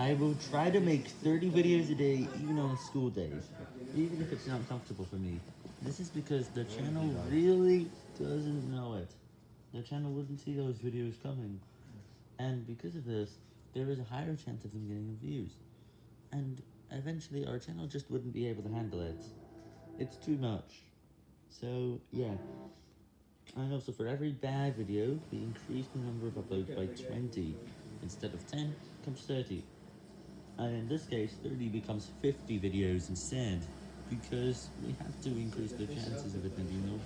I will try to make 30 videos a day, even on school days, even if it's not comfortable for me. This is because the channel really doesn't know it. The channel wouldn't see those videos coming. And because of this, there is a higher chance of them getting views. And eventually our channel just wouldn't be able to handle it. It's too much. So, yeah. And also for every bad video, we increase the number of uploads by 20. Instead of 10, comes 30. And in this case, 30 becomes 50 videos instead, because we have to increase the chances of it getting no views.